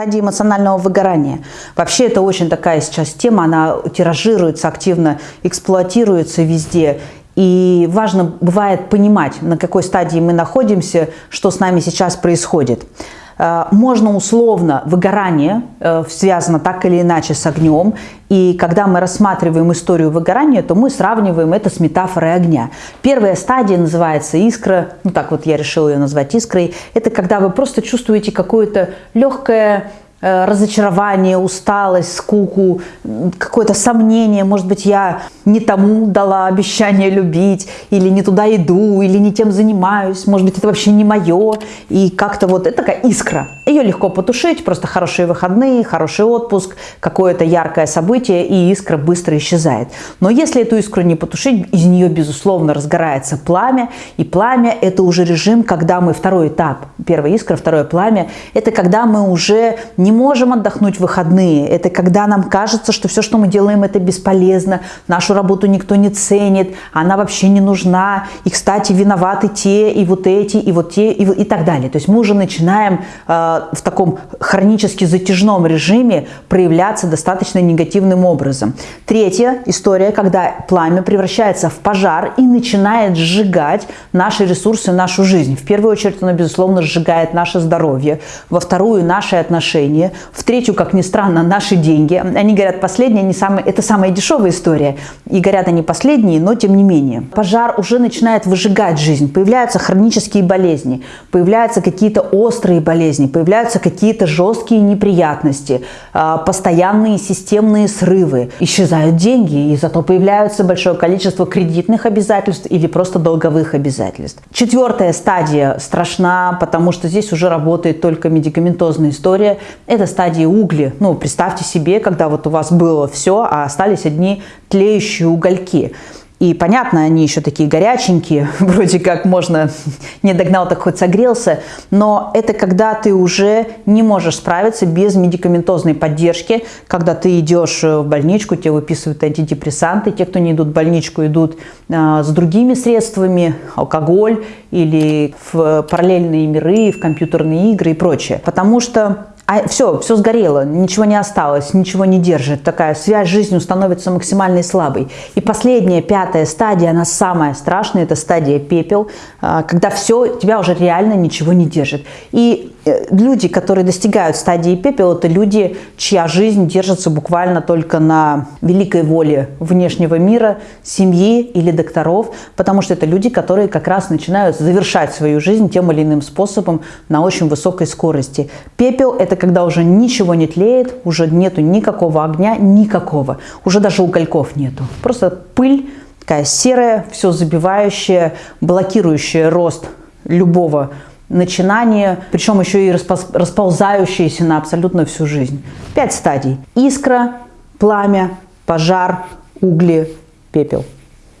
стадии эмоционального выгорания. Вообще это очень такая сейчас тема, она тиражируется активно, эксплуатируется везде. И важно бывает понимать, на какой стадии мы находимся, что с нами сейчас происходит. Э, можно условно выгорание э, связано так или иначе с огнем. И когда мы рассматриваем историю выгорания, то мы сравниваем это с метафорой огня. Первая стадия называется искра, ну так вот я решила ее назвать искрой. Это когда вы просто чувствуете какое-то легкое разочарование, усталость, скуку, какое-то сомнение, может быть, я не тому дала обещание любить, или не туда иду, или не тем занимаюсь, может быть, это вообще не мое, и как-то вот это такая искра. Ее легко потушить, просто хорошие выходные, хороший отпуск, какое-то яркое событие, и искра быстро исчезает. Но если эту искру не потушить, из нее, безусловно, разгорается пламя, и пламя – это уже режим, когда мы, второй этап, первая искра, второе пламя, это когда мы уже не не можем отдохнуть в выходные. Это когда нам кажется, что все, что мы делаем, это бесполезно, нашу работу никто не ценит, она вообще не нужна. И, кстати, виноваты те, и вот эти, и вот те, и, и так далее. То есть мы уже начинаем э, в таком хронически затяжном режиме проявляться достаточно негативным образом. Третья история, когда пламя превращается в пожар и начинает сжигать наши ресурсы, нашу жизнь. В первую очередь оно, безусловно, сжигает наше здоровье, во вторую – наши отношения, отношения, в третью, как ни странно, наши деньги. Они говорят, последние, не самые, это самая дешевая история. И говорят они последние, но тем не менее. Пожар уже начинает выжигать жизнь. Появляются хронические болезни, появляются какие-то острые болезни, появляются какие-то жесткие неприятности, а, постоянные системные срывы. Исчезают деньги, и зато появляется большое количество кредитных обязательств или просто долговых обязательств. Четвертая стадия страшна, потому что здесь уже работает только медикаментозная история. Это стадии угли. Ну, представьте себе, когда вот у вас было все, а остались одни тлеющие угольки. И понятно, они еще такие горяченькие, вроде как можно, не догнал, так хоть согрелся, но это когда ты уже не можешь справиться без медикаментозной поддержки, когда ты идешь в больничку, тебе выписывают антидепрессанты, те, кто не идут в больничку, идут э, с другими средствами, алкоголь или в параллельные миры, в компьютерные игры и прочее. Потому что а все, все сгорело, ничего не осталось, ничего не держит. Такая связь с жизнью становится максимально слабой. И последняя, пятая стадия, она самая страшная, это стадия пепел, а, когда все, тебя уже реально ничего не держит. И люди, которые достигают стадии пепел, это люди, чья жизнь держится буквально только на великой воле внешнего мира, семьи или докторов, потому что это люди, которые как раз начинают завершать свою жизнь тем или иным способом на очень высокой скорости. Пепел – это когда уже ничего не тлеет, уже нету никакого огня, никакого, уже даже угольков нету. Просто пыль, такая серая, все забивающая, блокирующая рост любого начинание, причем еще и расползающиеся на абсолютно всю жизнь. Пять стадий. Искра, пламя, пожар, угли, пепел.